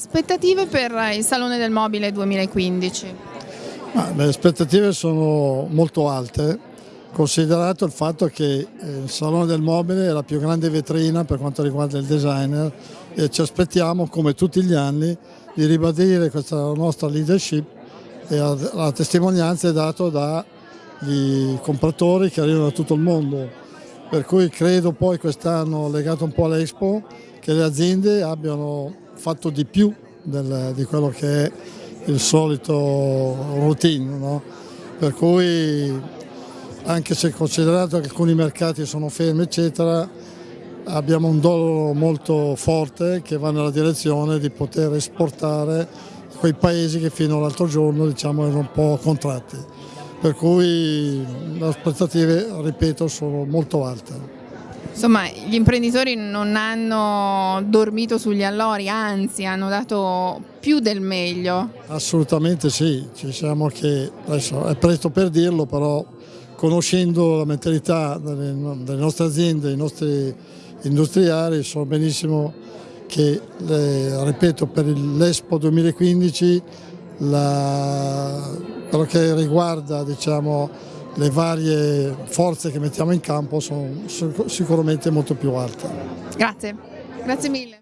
Aspettative per il Salone del Mobile 2015? Ah, le aspettative sono molto alte, considerato il fatto che eh, il Salone del Mobile è la più grande vetrina per quanto riguarda il designer e ci aspettiamo, come tutti gli anni, di ribadire questa nostra leadership e la testimonianza è data dai compratori che arrivano da tutto il mondo. Per cui credo poi quest'anno, legato un po' all'Expo, che le aziende abbiano fatto di più del, di quello che è il solito routine. No? Per cui anche se considerato che alcuni mercati sono fermi eccetera, abbiamo un dollaro molto forte che va nella direzione di poter esportare quei paesi che fino all'altro giorno diciamo, erano un po' contratti. Per cui le aspettative, ripeto, sono molto alte. Insomma, gli imprenditori non hanno dormito sugli allori, anzi hanno dato più del meglio. Assolutamente sì, ci siamo che, adesso è presto per dirlo, però conoscendo la mentalità delle, delle nostre aziende, dei nostri industriali, so benissimo che, le, ripeto, per l'Expo 2015 la, quello che riguarda diciamo, le varie forze che mettiamo in campo sono sicuramente molto più alte. Grazie, grazie mille.